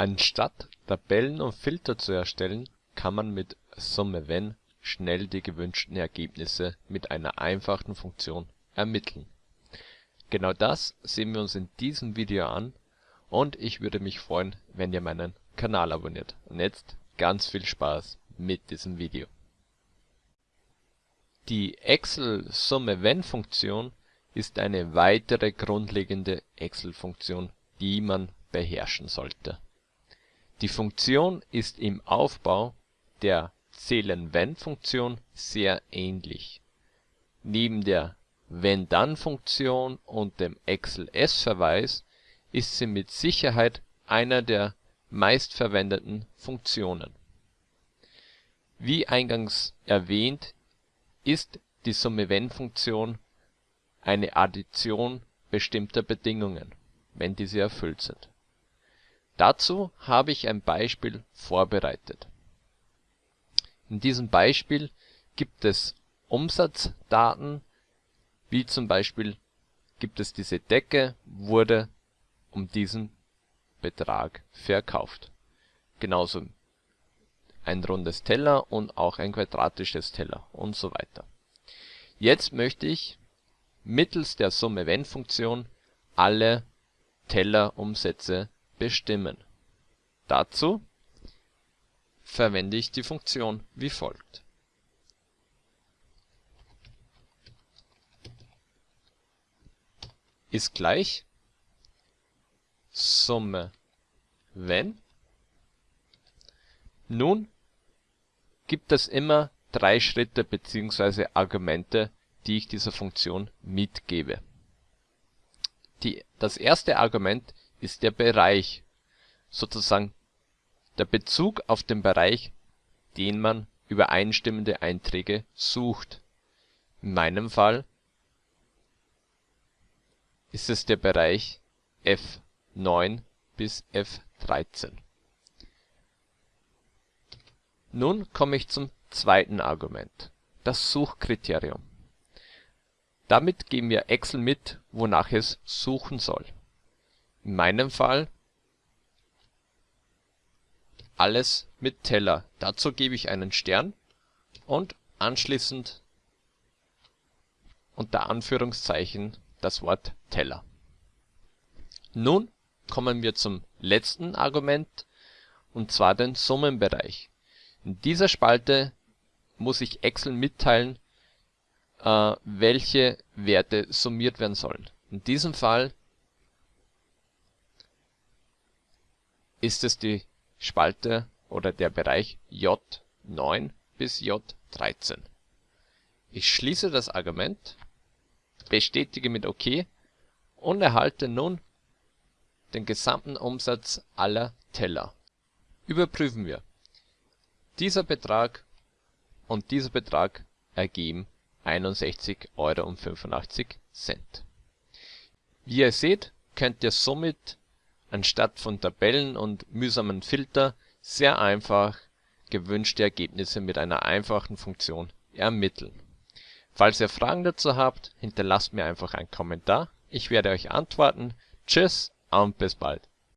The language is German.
Anstatt Tabellen und Filter zu erstellen, kann man mit SummeWhen schnell die gewünschten Ergebnisse mit einer einfachen Funktion ermitteln. Genau das sehen wir uns in diesem Video an und ich würde mich freuen, wenn ihr meinen Kanal abonniert. Und jetzt ganz viel Spaß mit diesem Video. Die Excel-SummeWhen-Funktion ist eine weitere grundlegende Excel-Funktion, die man beherrschen sollte. Die Funktion ist im Aufbau der Zählen-Wenn-Funktion sehr ähnlich. Neben der Wenn-Dann-Funktion und dem Excel-S-Verweis ist sie mit Sicherheit einer der meistverwendeten Funktionen. Wie eingangs erwähnt ist die SummeWhen-Funktion eine Addition bestimmter Bedingungen, wenn diese erfüllt sind. Dazu habe ich ein Beispiel vorbereitet. In diesem Beispiel gibt es Umsatzdaten, wie zum Beispiel gibt es diese Decke, wurde um diesen Betrag verkauft. Genauso ein rundes Teller und auch ein quadratisches Teller und so weiter. Jetzt möchte ich mittels der SummeWhen-Funktion alle Tellerumsätze bestimmen. Dazu verwende ich die Funktion wie folgt. ist gleich Summe wenn. Nun gibt es immer drei Schritte bzw. Argumente, die ich dieser Funktion mitgebe. Die, das erste Argument ist der Bereich, sozusagen der Bezug auf den Bereich, den man übereinstimmende Einträge sucht. In meinem Fall ist es der Bereich F9 bis F13. Nun komme ich zum zweiten Argument, das Suchkriterium. Damit geben wir Excel mit, wonach es suchen soll. In meinem Fall alles mit Teller. Dazu gebe ich einen Stern und anschließend unter Anführungszeichen das Wort Teller. Nun kommen wir zum letzten Argument, und zwar den Summenbereich. In dieser Spalte muss ich Excel mitteilen, äh, welche Werte summiert werden sollen. In diesem Fall ist es die Spalte oder der Bereich J9 bis J13. Ich schließe das Argument, bestätige mit OK und erhalte nun den gesamten Umsatz aller Teller. Überprüfen wir. Dieser Betrag und dieser Betrag ergeben 61,85 Euro. Wie ihr seht, könnt ihr somit anstatt von Tabellen und mühsamen Filter sehr einfach gewünschte Ergebnisse mit einer einfachen Funktion ermitteln. Falls ihr Fragen dazu habt, hinterlasst mir einfach einen Kommentar. Ich werde euch antworten. Tschüss und bis bald.